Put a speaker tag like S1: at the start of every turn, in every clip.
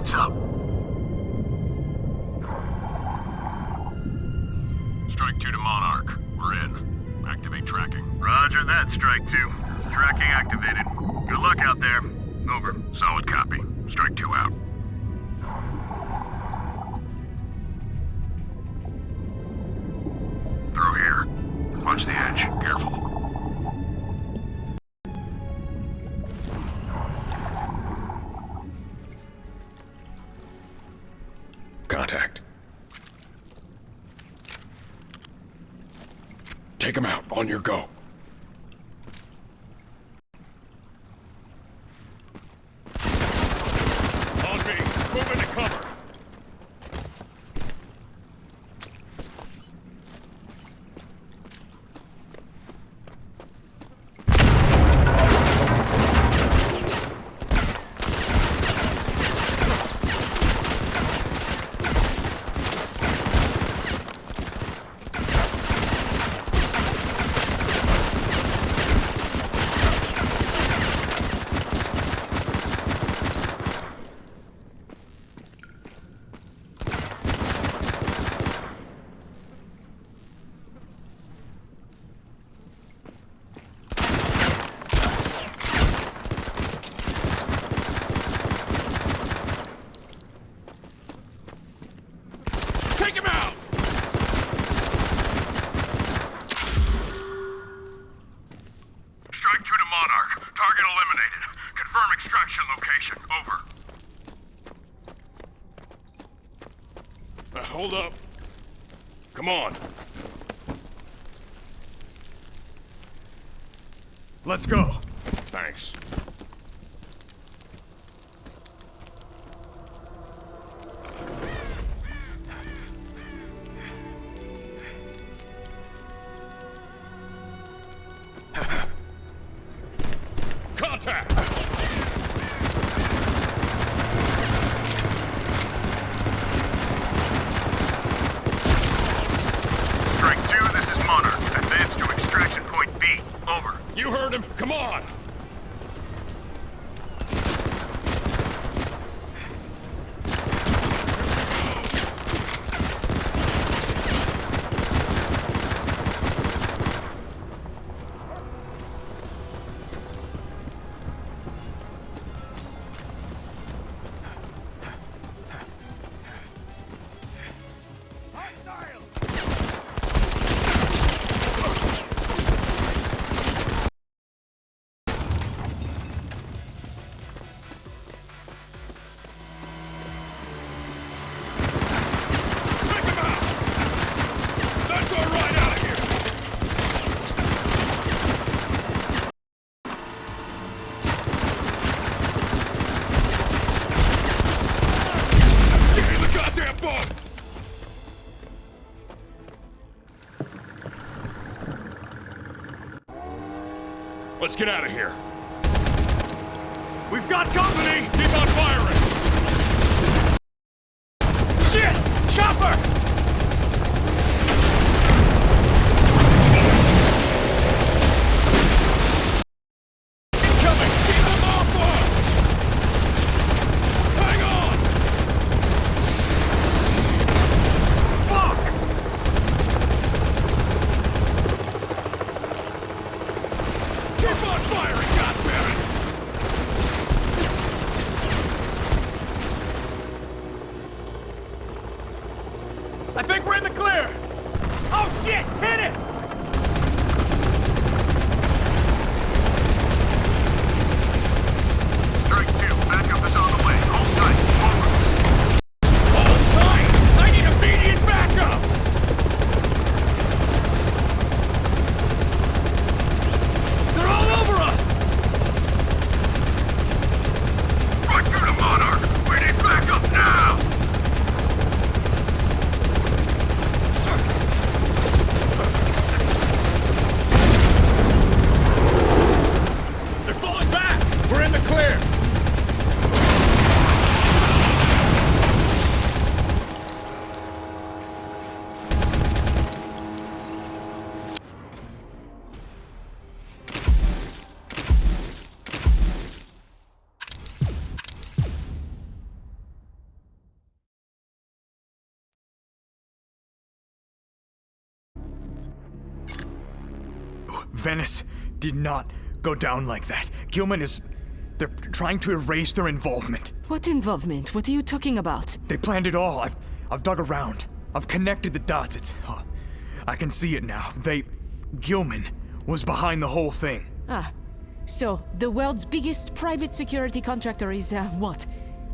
S1: lights up. Strike 2 to Monarch. We're in. Activate tracking.
S2: Roger that, Strike 2. Tracking activated. Good luck out there. Over.
S1: Solid copy. Strike 2 out. Through here. Watch the edge. Careful. Take him out. On your go.
S3: Take him out!
S2: Strike 2 to Monarch. Target eliminated. Confirm extraction location. Over.
S3: Uh, hold up. Come on.
S4: Let's go.
S3: Thanks. Contact!
S2: Strike 2, this is Monarch. Advance to extraction point B. Over.
S3: You heard him. Come on! Let's get out of here.
S4: We've got company!
S3: Keep on firing!
S4: Shit! Chopper!
S3: Incoming! Keep them off us! Hang on!
S4: Fuck!
S3: Keep on firing, goddammit!
S4: I think we're in the clear! Oh shit! Hit it!
S2: Strike 2, backup is on the way. Hold tight. Over.
S3: Hold tight! I need immediate backup!
S4: They're all over us!
S2: Strike 2 to Monarch. We need backup now!
S4: Venice did not go down like that. Gilman is. They're trying to erase their involvement.
S5: What involvement? What are you talking about?
S4: They planned it all. I've, I've dug around. I've connected the dots. It's. oh, I can see it now. They. Gilman was behind the whole thing.
S5: Ah, so the world's biggest private security contractor is, uh, what?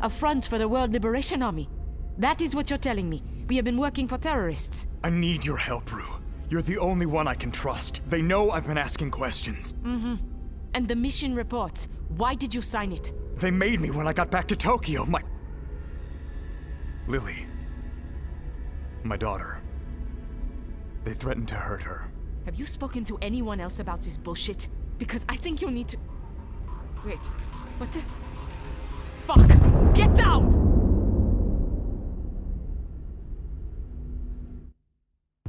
S5: A front for the World Liberation Army. That is what you're telling me. We have been working for terrorists.
S4: I need your help, Rue. You're the only one I can trust. They know I've been asking questions. Mm-hmm.
S5: And the mission report. Why did you sign it?
S4: They made me when I got back to Tokyo. My. Lily. My daughter. They threatened to hurt her.
S5: Have you spoken to anyone else about this bullshit? Because I think you need to. Wait, what the. Fuck! Get down!